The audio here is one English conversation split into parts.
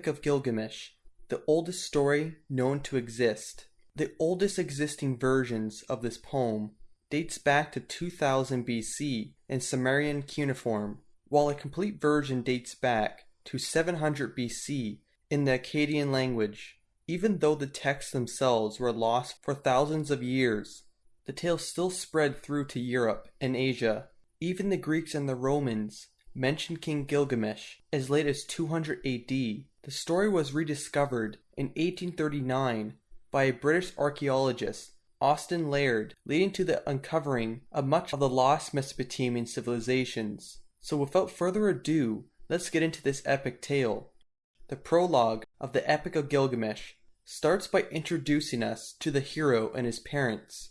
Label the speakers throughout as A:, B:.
A: Epic of Gilgamesh, the oldest story known to exist. The oldest existing versions of this poem dates back to 2000 BC in Sumerian cuneiform, while a complete version dates back to 700 BC in the Akkadian language. Even though the texts themselves were lost for thousands of years, the tale still spread through to Europe and Asia. Even the Greeks and the Romans mentioned King Gilgamesh as late as 200 AD. The story was rediscovered in 1839 by a British archaeologist, Austen Layard, leading to the uncovering of much of the lost Mesopotamian civilizations. So without further ado, let's get into this epic tale. The prologue of the Epic of Gilgamesh starts by introducing us to the hero and his parents.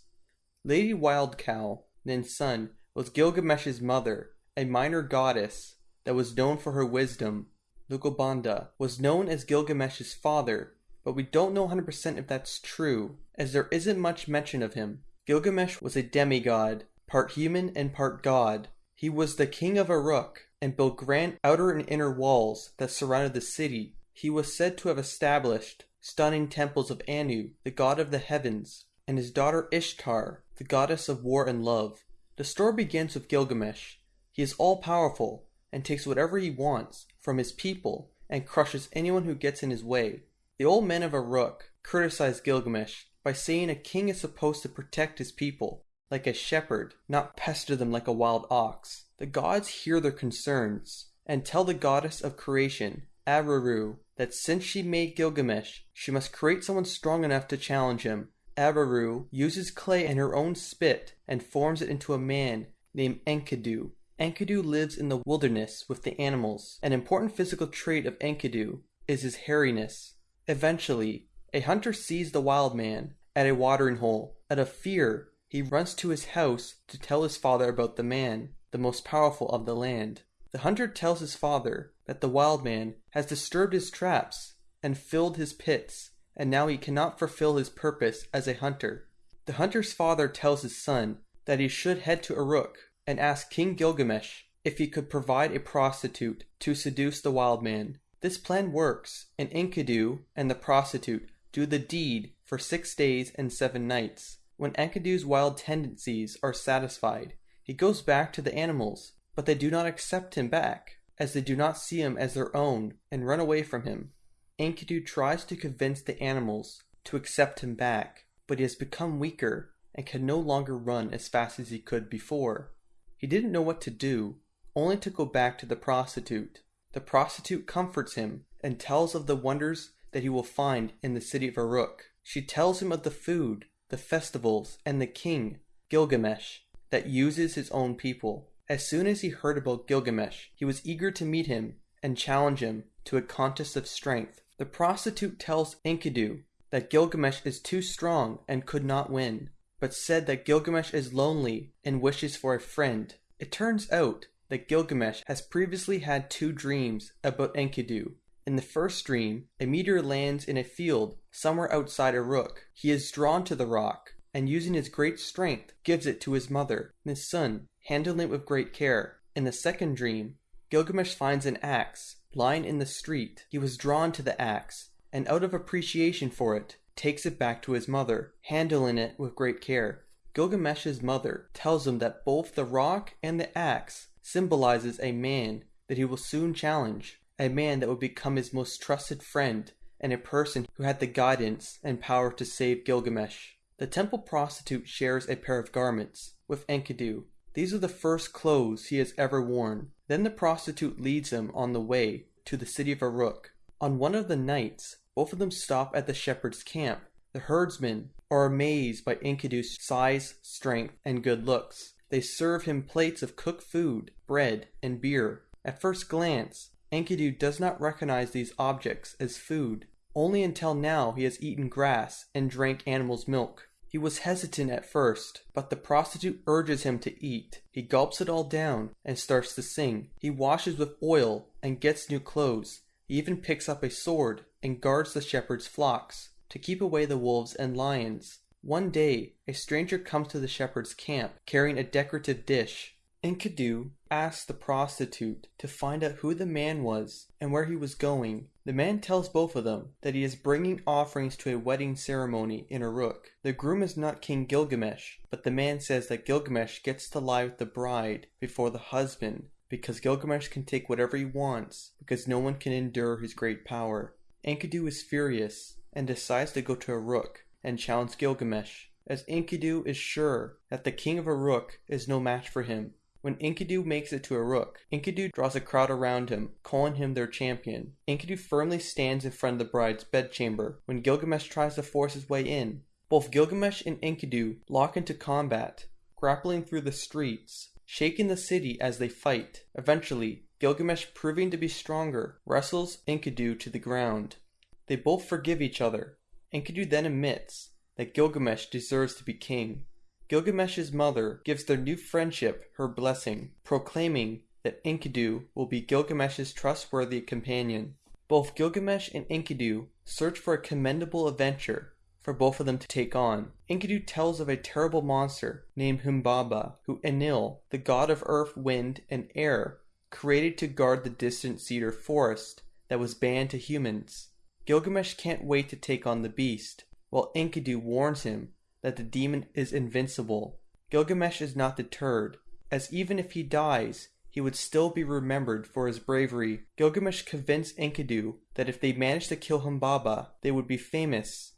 A: Lady Wildcow, Ninsun, was Gilgamesh's mother, a minor goddess that was known for her wisdom. Lugalbanda was known as Gilgamesh's father, but we don't know 100% if that's true, as there isn't much mention of him. Gilgamesh was a demigod, part human and part god. He was the king of Uruk and built grand outer and inner walls that surrounded the city. He was said to have established stunning temples of Anu, the god of the heavens, and his daughter Ishtar, the goddess of war and love. The story begins with Gilgamesh. He is all powerful and takes whatever he wants from his people and crushes anyone who gets in his way. The old men of Uruk criticize Gilgamesh by saying a king is supposed to protect his people like a shepherd, not pester them like a wild ox. The gods hear their concerns and tell the goddess of creation, Aruru, that since she made Gilgamesh, she must create someone strong enough to challenge him. Aruru uses clay and her own spit and forms it into a man named Enkidu. Enkidu lives in the wilderness with the animals. An important physical trait of Enkidu is his hairiness. Eventually, a hunter sees the wild man at a watering hole. Out of fear, he runs to his house to tell his father about the man, the most powerful of the land. The hunter tells his father that the wild man has disturbed his traps and filled his pits, and now he cannot fulfill his purpose as a hunter. The hunter's father tells his son that he should head to Uruk and ask King Gilgamesh if he could provide a prostitute to seduce the wild man. This plan works, and Enkidu and the prostitute do the deed for six days and seven nights. When Enkidu's wild tendencies are satisfied, he goes back to the animals but they do not accept him back, as they do not see him as their own and run away from him. Enkidu tries to convince the animals to accept him back, but he has become weaker and can no longer run as fast as he could before. He didn't know what to do, only to go back to the prostitute. The prostitute comforts him and tells of the wonders that he will find in the city of Uruk. She tells him of the food, the festivals, and the king, Gilgamesh, that uses his own people. As soon as he heard about Gilgamesh, he was eager to meet him and challenge him to a contest of strength. The prostitute tells Enkidu that Gilgamesh is too strong and could not win, but said that Gilgamesh is lonely and wishes for a friend. It turns out that Gilgamesh has previously had two dreams about Enkidu. In the first dream, a meteor lands in a field somewhere outside Uruk. He is drawn to the rock, and using his great strength, gives it to his mother and his son, handling it with great care. In the second dream, Gilgamesh finds an axe lying in the street. He was drawn to the axe, and out of appreciation for it, takes it back to his mother, handling it with great care. Gilgamesh's mother tells him that both the rock and the axe symbolizes a man that he will soon challenge, a man that would become his most trusted friend, and a person who had the guidance and power to save Gilgamesh. The temple prostitute shares a pair of garments with Enkidu, these are the first clothes he has ever worn. Then the prostitute leads him on the way to the city of Uruk. On one of the nights, both of them stop at the shepherd's camp. The herdsmen are amazed by Enkidu's size, strength, and good looks. They serve him plates of cooked food, bread, and beer. At first glance, Enkidu does not recognize these objects as food. Only until now he has eaten grass and drank animal's milk. He was hesitant at first, but the prostitute urges him to eat. He gulps it all down and starts to sing. He washes with oil and gets new clothes. He even picks up a sword and guards the shepherd's flocks to keep away the wolves and lions. One day, a stranger comes to the shepherd's camp carrying a decorative dish. Enkidu asks the prostitute to find out who the man was and where he was going. The man tells both of them that he is bringing offerings to a wedding ceremony in Uruk. The groom is not King Gilgamesh, but the man says that Gilgamesh gets to lie with the bride before the husband because Gilgamesh can take whatever he wants because no one can endure his great power. Enkidu is furious and decides to go to Uruk and challenge Gilgamesh, as Enkidu is sure that the king of Uruk is no match for him. When Enkidu makes it to Uruk, Enkidu draws a crowd around him, calling him their champion. Enkidu firmly stands in front of the bride's bedchamber when Gilgamesh tries to force his way in. Both Gilgamesh and Enkidu lock into combat, grappling through the streets, shaking the city as they fight. Eventually, Gilgamesh, proving to be stronger, wrestles Enkidu to the ground. They both forgive each other. Enkidu then admits that Gilgamesh deserves to be king. Gilgamesh's mother gives their new friendship her blessing, proclaiming that Enkidu will be Gilgamesh's trustworthy companion. Both Gilgamesh and Enkidu search for a commendable adventure for both of them to take on. Enkidu tells of a terrible monster named Humbaba, who Enlil, the god of earth, wind, and air, created to guard the distant cedar forest that was banned to humans. Gilgamesh can't wait to take on the beast, while Enkidu warns him that the demon is invincible. Gilgamesh is not deterred, as even if he dies, he would still be remembered for his bravery. Gilgamesh convinced Enkidu that if they managed to kill Humbaba, they would be famous.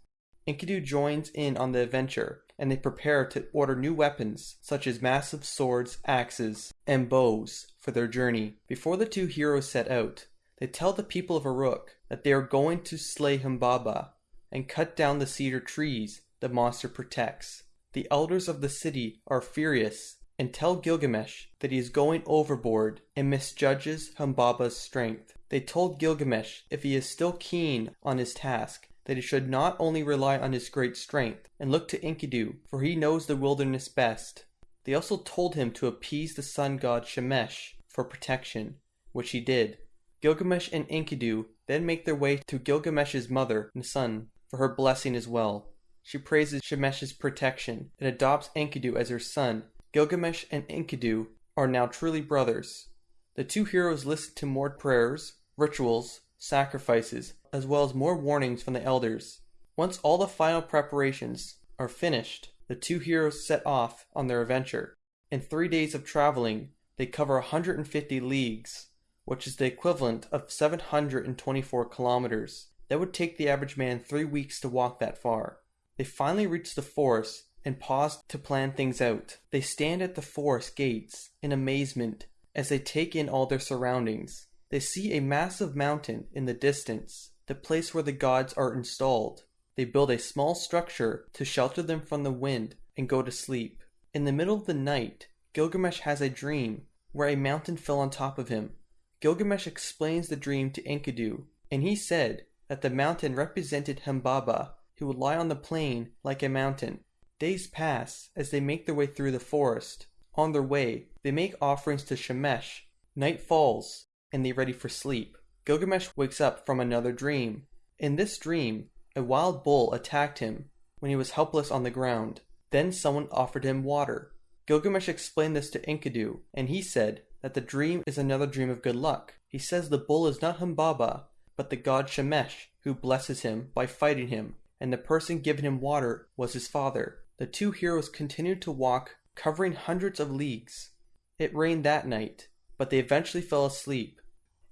A: Enkidu joins in on the adventure, and they prepare to order new weapons, such as massive swords, axes, and bows, for their journey. Before the two heroes set out, they tell the people of Uruk that they are going to slay Humbaba and cut down the cedar trees the monster protects. The elders of the city are furious and tell Gilgamesh that he is going overboard and misjudges Humbaba's strength. They told Gilgamesh if he is still keen on his task, that he should not only rely on his great strength and look to Enkidu, for he knows the wilderness best. They also told him to appease the sun god Shemesh for protection, which he did. Gilgamesh and Enkidu then make their way to Gilgamesh's mother, Ninsun, for her blessing as well. She praises Shemesh's protection and adopts Enkidu as her son. Gilgamesh and Enkidu are now truly brothers. The two heroes listen to more prayers, rituals, sacrifices, as well as more warnings from the elders. Once all the final preparations are finished, the two heroes set off on their adventure. In three days of traveling, they cover 150 leagues, which is the equivalent of 724 kilometers. That would take the average man three weeks to walk that far. They finally reach the forest and pause to plan things out. They stand at the forest gates in amazement as they take in all their surroundings. They see a massive mountain in the distance, the place where the gods are installed. They build a small structure to shelter them from the wind and go to sleep. In the middle of the night, Gilgamesh has a dream where a mountain fell on top of him. Gilgamesh explains the dream to Enkidu, and he said that the mountain represented Humbaba, who would lie on the plain like a mountain. Days pass as they make their way through the forest. On their way, they make offerings to Shemesh. Night falls, and they ready for sleep. Gilgamesh wakes up from another dream. In this dream, a wild bull attacked him when he was helpless on the ground. Then someone offered him water. Gilgamesh explained this to Enkidu, and he said that the dream is another dream of good luck. He says the bull is not Humbaba, but the god Shemesh, who blesses him by fighting him and the person giving him water was his father. The two heroes continued to walk, covering hundreds of leagues. It rained that night, but they eventually fell asleep.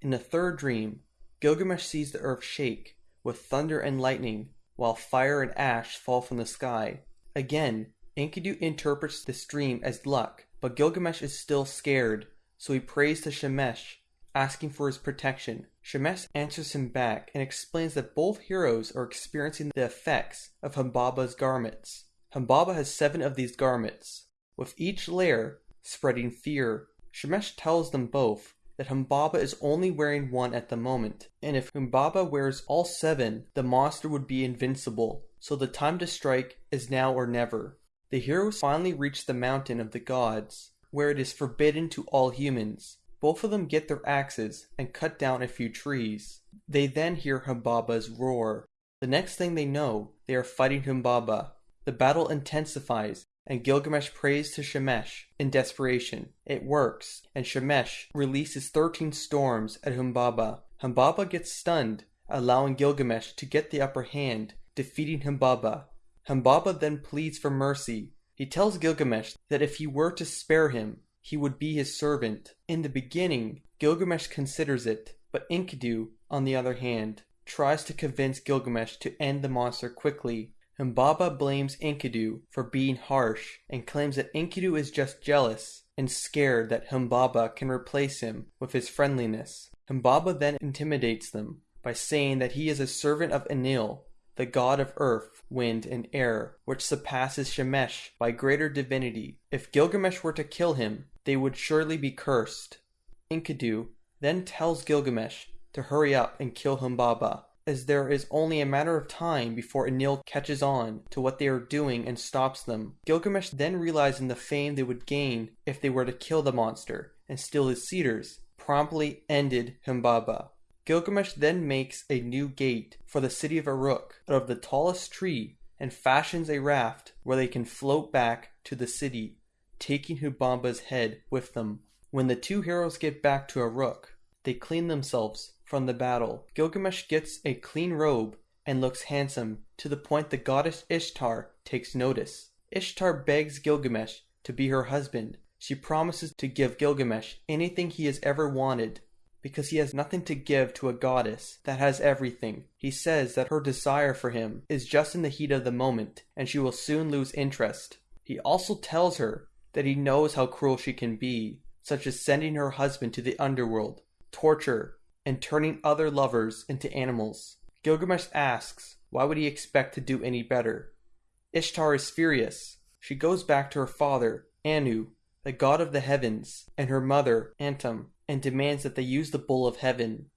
A: In the third dream, Gilgamesh sees the earth shake, with thunder and lightning, while fire and ash fall from the sky. Again, Enkidu interprets this dream as luck, but Gilgamesh is still scared, so he prays to Shemesh, asking for his protection. Shemesh answers him back and explains that both heroes are experiencing the effects of Humbaba's garments. Humbaba has seven of these garments, with each layer spreading fear. Shemesh tells them both that Humbaba is only wearing one at the moment, and if Humbaba wears all seven, the monster would be invincible, so the time to strike is now or never. The heroes finally reach the mountain of the gods, where it is forbidden to all humans. Both of them get their axes and cut down a few trees. They then hear Humbaba's roar. The next thing they know, they are fighting Humbaba. The battle intensifies, and Gilgamesh prays to Shemesh in desperation. It works, and Shemesh releases 13 storms at Humbaba. Humbaba gets stunned allowing Gilgamesh to get the upper hand, defeating Humbaba. Humbaba then pleads for mercy. He tells Gilgamesh that if he were to spare him, he would be his servant. In the beginning, Gilgamesh considers it, but Enkidu, on the other hand, tries to convince Gilgamesh to end the monster quickly. Humbaba blames Enkidu for being harsh and claims that Enkidu is just jealous and scared that Humbaba can replace him with his friendliness. Humbaba then intimidates them by saying that he is a servant of Enlil, the god of earth, wind, and air, which surpasses Shemesh by greater divinity. If Gilgamesh were to kill him, they would surely be cursed. Enkidu then tells Gilgamesh to hurry up and kill Humbaba, as there is only a matter of time before Enlil catches on to what they are doing and stops them. Gilgamesh then realizing the fame they would gain if they were to kill the monster and steal his cedars, promptly ended Humbaba. Gilgamesh then makes a new gate for the city of Uruk out of the tallest tree and fashions a raft where they can float back to the city, taking Humbaba's head with them. When the two heroes get back to Uruk, they clean themselves from the battle. Gilgamesh gets a clean robe and looks handsome to the point the goddess Ishtar takes notice. Ishtar begs Gilgamesh to be her husband. She promises to give Gilgamesh anything he has ever wanted because he has nothing to give to a goddess that has everything. He says that her desire for him is just in the heat of the moment, and she will soon lose interest. He also tells her that he knows how cruel she can be, such as sending her husband to the underworld, torture, and turning other lovers into animals. Gilgamesh asks, why would he expect to do any better? Ishtar is furious. She goes back to her father, Anu, the god of the heavens, and her mother, Antum, and demands that they use the Bull of Heaven.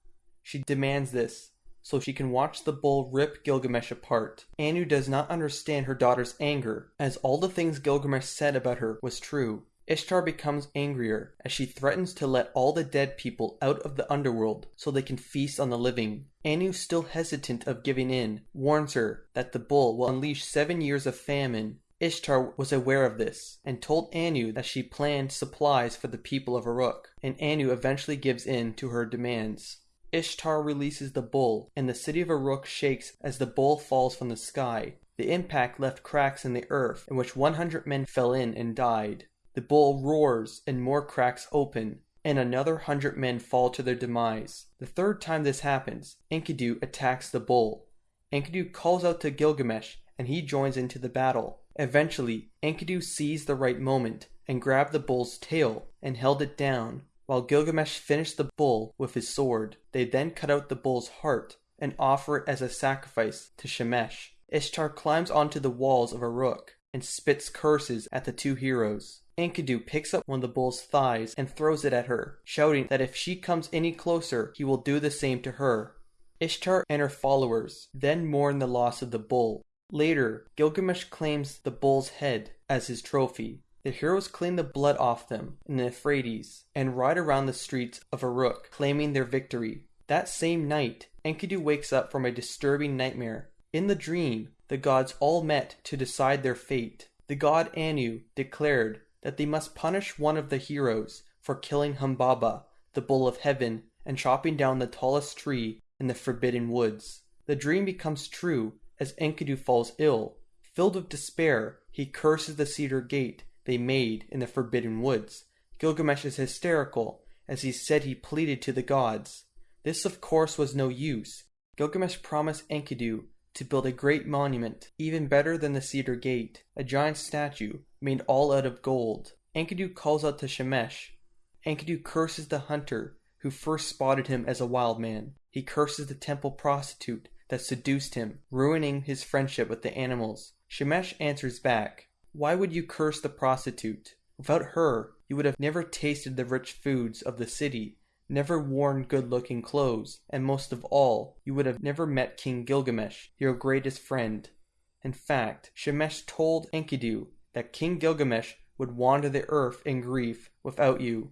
A: She demands this so she can watch the bull rip Gilgamesh apart. Anu does not understand her daughter's anger, as all the things Gilgamesh said about her was true. Ishtar becomes angrier as she threatens to let all the dead people out of the underworld so they can feast on the living. Anu, still hesitant of giving in, warns her that the bull will unleash seven years of famine Ishtar was aware of this and told Anu that she planned supplies for the people of Uruk, and Anu eventually gives in to her demands. Ishtar releases the bull, and the city of Uruk shakes as the bull falls from the sky. The impact left cracks in the earth, in which 100 men fell in and died. The bull roars, and more cracks open, and another hundred men fall to their demise. The third time this happens, Enkidu attacks the bull. Enkidu calls out to Gilgamesh, and he joins into the battle. Eventually, Enkidu seized the right moment and grabbed the bull's tail and held it down, while Gilgamesh finished the bull with his sword. They then cut out the bull's heart and offer it as a sacrifice to Shemesh. Ishtar climbs onto the walls of Uruk and spits curses at the two heroes. Enkidu picks up one of the bull's thighs and throws it at her, shouting that if she comes any closer, he will do the same to her. Ishtar and her followers then mourn the loss of the bull Later, Gilgamesh claims the bull's head as his trophy. The heroes clean the blood off them in the Euphrates and ride around the streets of Uruk claiming their victory. That same night, Enkidu wakes up from a disturbing nightmare. In the dream, the gods all met to decide their fate. The god Anu declared that they must punish one of the heroes for killing Humbaba, the bull of heaven, and chopping down the tallest tree in the forbidden woods. The dream becomes true as Enkidu falls ill. Filled with despair, he curses the cedar gate they made in the forbidden woods. Gilgamesh is hysterical, as he said he pleaded to the gods. This, of course, was no use. Gilgamesh promised Enkidu to build a great monument, even better than the cedar gate, a giant statue made all out of gold. Enkidu calls out to Shemesh. Enkidu curses the hunter who first spotted him as a wild man. He curses the temple prostitute that seduced him, ruining his friendship with the animals. Shemesh answers back, Why would you curse the prostitute? Without her, you would have never tasted the rich foods of the city, never worn good looking clothes, and most of all, you would have never met King Gilgamesh, your greatest friend. In fact, Shemesh told Enkidu that King Gilgamesh would wander the earth in grief without you.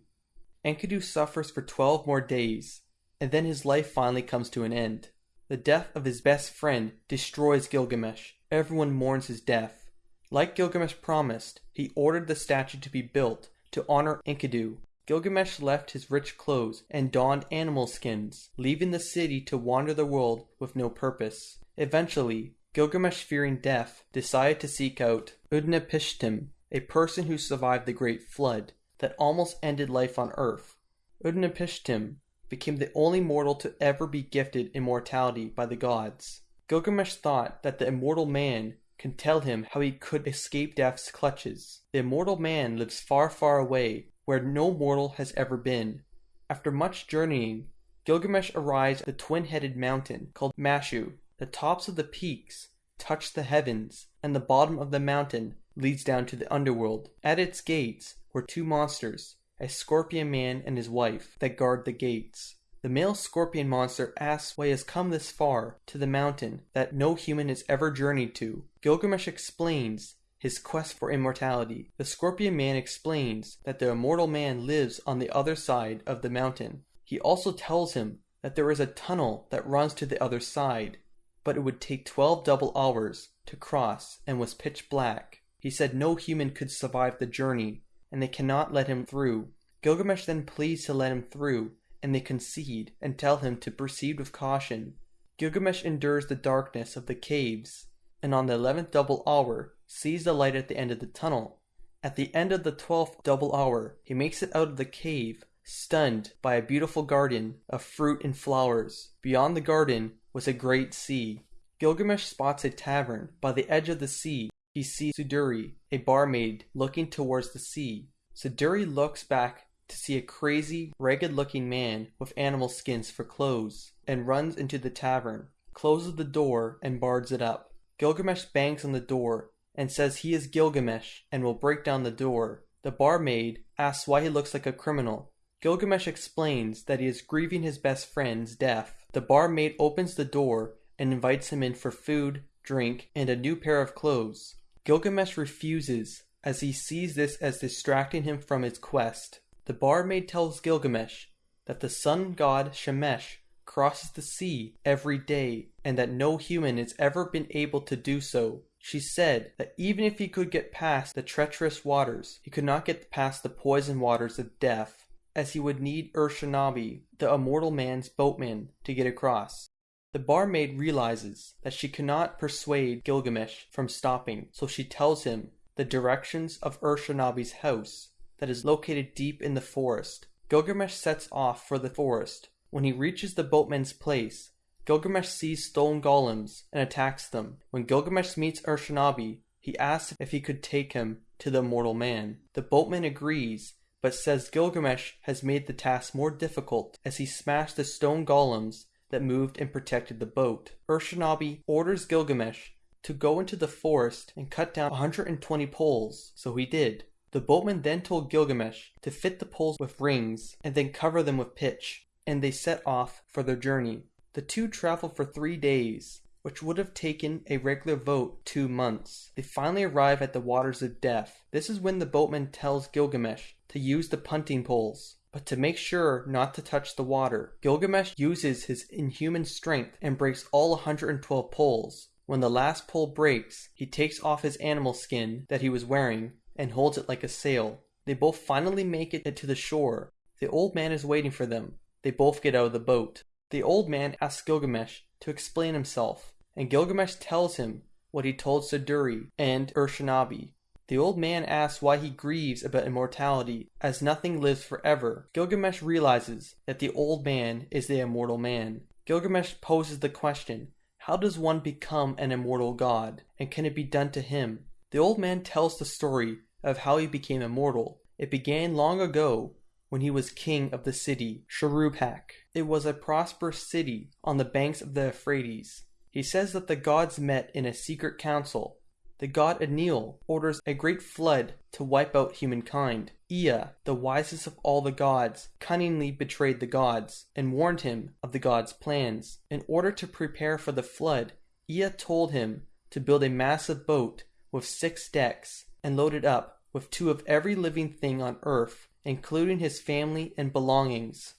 A: Enkidu suffers for twelve more days, and then his life finally comes to an end. The death of his best friend destroys Gilgamesh. Everyone mourns his death. Like Gilgamesh promised, he ordered the statue to be built to honor Enkidu. Gilgamesh left his rich clothes and donned animal skins, leaving the city to wander the world with no purpose. Eventually, Gilgamesh, fearing death, decided to seek out Utnapishtim, a person who survived the Great Flood that almost ended life on Earth. Utnapishtim became the only mortal to ever be gifted immortality by the gods. Gilgamesh thought that the immortal man can tell him how he could escape death's clutches. The immortal man lives far, far away, where no mortal has ever been. After much journeying, Gilgamesh arrives at the twin-headed mountain called Mashu. The tops of the peaks touch the heavens, and the bottom of the mountain leads down to the underworld. At its gates were two monsters, a scorpion man and his wife, that guard the gates. The male scorpion monster asks why he has come this far to the mountain that no human has ever journeyed to. Gilgamesh explains his quest for immortality. The scorpion man explains that the immortal man lives on the other side of the mountain. He also tells him that there is a tunnel that runs to the other side, but it would take 12 double hours to cross and was pitch black. He said no human could survive the journey and they cannot let him through. Gilgamesh then pleads to let him through and they concede and tell him to proceed with caution. Gilgamesh endures the darkness of the caves, and on the eleventh double hour sees the light at the end of the tunnel. At the end of the twelfth double hour, he makes it out of the cave, stunned by a beautiful garden of fruit and flowers. Beyond the garden was a great sea. Gilgamesh spots a tavern. By the edge of the sea, he sees Suduri, a barmaid, looking towards the sea. Suduri looks back to see a crazy, ragged looking man with animal skins for clothes, and runs into the tavern, closes the door, and bars it up. Gilgamesh bangs on the door and says he is Gilgamesh and will break down the door. The barmaid asks why he looks like a criminal. Gilgamesh explains that he is grieving his best friend's death. The barmaid opens the door and invites him in for food, drink, and a new pair of clothes. Gilgamesh refuses as he sees this as distracting him from his quest. The barmaid tells Gilgamesh that the sun god Shemesh crosses the sea every day and that no human has ever been able to do so. She said that even if he could get past the treacherous waters, he could not get past the poison waters of death, as he would need Urshanabi, the immortal man's boatman, to get across. The barmaid realizes that she cannot persuade Gilgamesh from stopping, so she tells him the directions of Urshanabi's house that is located deep in the forest. Gilgamesh sets off for the forest. When he reaches the boatman's place, Gilgamesh sees stone golems and attacks them. When Gilgamesh meets Urshanabi, he asks if he could take him to the immortal man. The boatman agrees, but says Gilgamesh has made the task more difficult as he smashed the stone golems that moved and protected the boat. Urshanabi orders Gilgamesh to go into the forest and cut down 120 poles, so he did. The boatman then told Gilgamesh to fit the poles with rings and then cover them with pitch, and they set off for their journey. The two traveled for three days, which would have taken a regular vote two months. They finally arrive at the waters of death. This is when the boatman tells Gilgamesh to use the punting poles, but to make sure not to touch the water. Gilgamesh uses his inhuman strength and breaks all 112 poles. When the last pole breaks, he takes off his animal skin that he was wearing and holds it like a sail. They both finally make it to the shore. The old man is waiting for them. They both get out of the boat. The old man asks Gilgamesh to explain himself, and Gilgamesh tells him what he told Suduri and Urshanabi. The old man asks why he grieves about immortality, as nothing lives forever. Gilgamesh realizes that the old man is the immortal man. Gilgamesh poses the question, how does one become an immortal god, and can it be done to him? The old man tells the story of how he became immortal. It began long ago when he was king of the city Shuruppak. It was a prosperous city on the banks of the Euphrates. He says that the gods met in a secret council. The god Enlil orders a great flood to wipe out humankind. Ea, the wisest of all the gods, cunningly betrayed the gods and warned him of the gods' plans. In order to prepare for the flood, Ea told him to build a massive boat with six decks and load it up with two of every living thing on earth, including his family and belongings.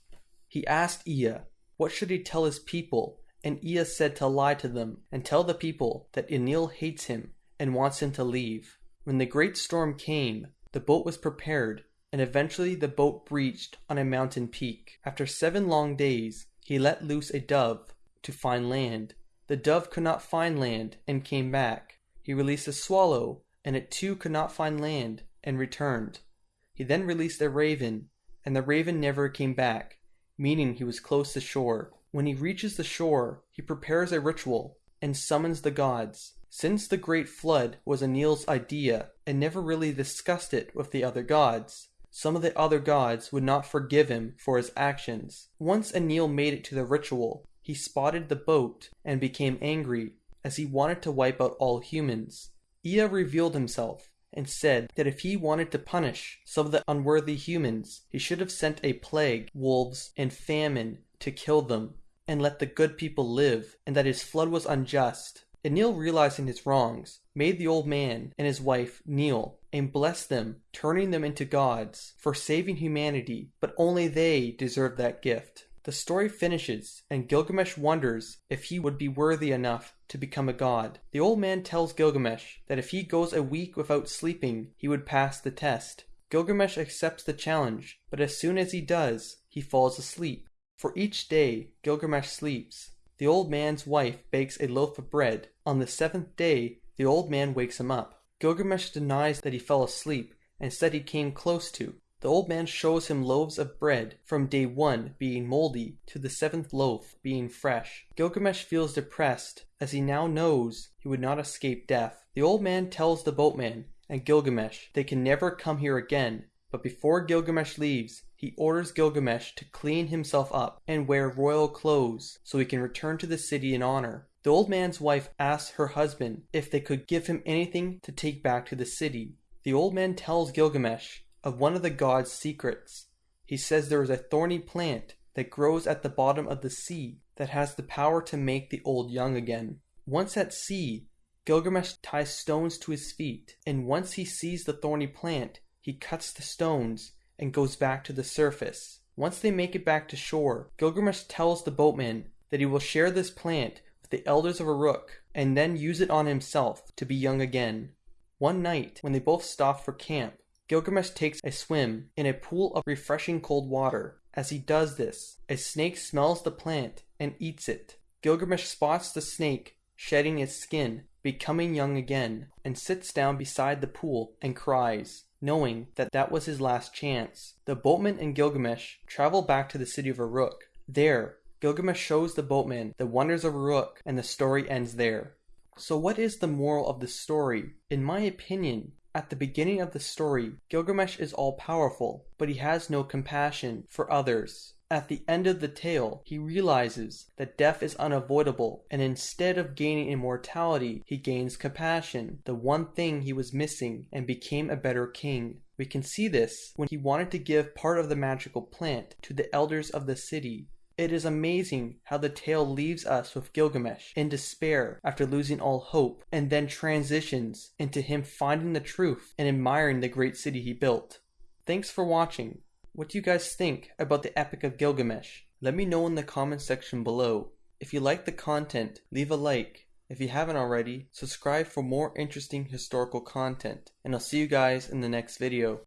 A: He asked Ea, what should he tell his people, and Ea said to lie to them and tell the people that Enlil hates him and wants him to leave. When the great storm came, the boat was prepared, and eventually the boat breached on a mountain peak. After seven long days, he let loose a dove to find land. The dove could not find land and came back. He released a swallow, and it too could not find land and returned. He then released a raven, and the raven never came back, meaning he was close to shore. When he reaches the shore, he prepares a ritual and summons the gods. Since the Great Flood was Enlil's idea and never really discussed it with the other gods, some of the other gods would not forgive him for his actions. Once Anil made it to the ritual, he spotted the boat and became angry as he wanted to wipe out all humans. Ea revealed himself and said that if he wanted to punish some of the unworthy humans, he should have sent a plague, wolves, and famine to kill them and let the good people live, and that his flood was unjust. Enlil, realizing his wrongs, made the old man and his wife kneel and bless them, turning them into gods for saving humanity, but only they deserved that gift. The story finishes, and Gilgamesh wonders if he would be worthy enough to become a god. The old man tells Gilgamesh that if he goes a week without sleeping, he would pass the test. Gilgamesh accepts the challenge, but as soon as he does, he falls asleep. For each day Gilgamesh sleeps, the old man's wife bakes a loaf of bread. On the seventh day, the old man wakes him up. Gilgamesh denies that he fell asleep and said he came close to. The old man shows him loaves of bread from day one being moldy to the seventh loaf being fresh. Gilgamesh feels depressed as he now knows he would not escape death. The old man tells the boatman and Gilgamesh they can never come here again, but before Gilgamesh leaves, he orders Gilgamesh to clean himself up and wear royal clothes so he can return to the city in honor. The old man's wife asks her husband if they could give him anything to take back to the city. The old man tells Gilgamesh of one of the god's secrets. He says there is a thorny plant that grows at the bottom of the sea that has the power to make the old young again. Once at sea, Gilgamesh ties stones to his feet, and once he sees the thorny plant, he cuts the stones and goes back to the surface. Once they make it back to shore, Gilgamesh tells the boatman that he will share this plant with the elders of Uruk and then use it on himself to be young again. One night, when they both stop for camp, Gilgamesh takes a swim in a pool of refreshing cold water. As he does this, a snake smells the plant and eats it. Gilgamesh spots the snake shedding its skin, becoming young again, and sits down beside the pool and cries, knowing that that was his last chance. The boatman and Gilgamesh travel back to the city of Uruk. There, Gilgamesh shows the boatman the wonders of Uruk, and the story ends there. So, what is the moral of the story? In my opinion, at the beginning of the story, Gilgamesh is all powerful, but he has no compassion for others. At the end of the tale, he realizes that death is unavoidable, and instead of gaining immortality, he gains compassion, the one thing he was missing, and became a better king. We can see this when he wanted to give part of the magical plant to the elders of the city, it is amazing how the tale leaves us with Gilgamesh in despair after losing all hope, and then transitions into him finding the truth and admiring the great city he built. Thanks for watching. What do you guys think about the Epic of Gilgamesh? Let me know in the comment section below. If you like the content, leave a like. If you haven't already, subscribe for more interesting historical content. And I'll see you guys in the next video.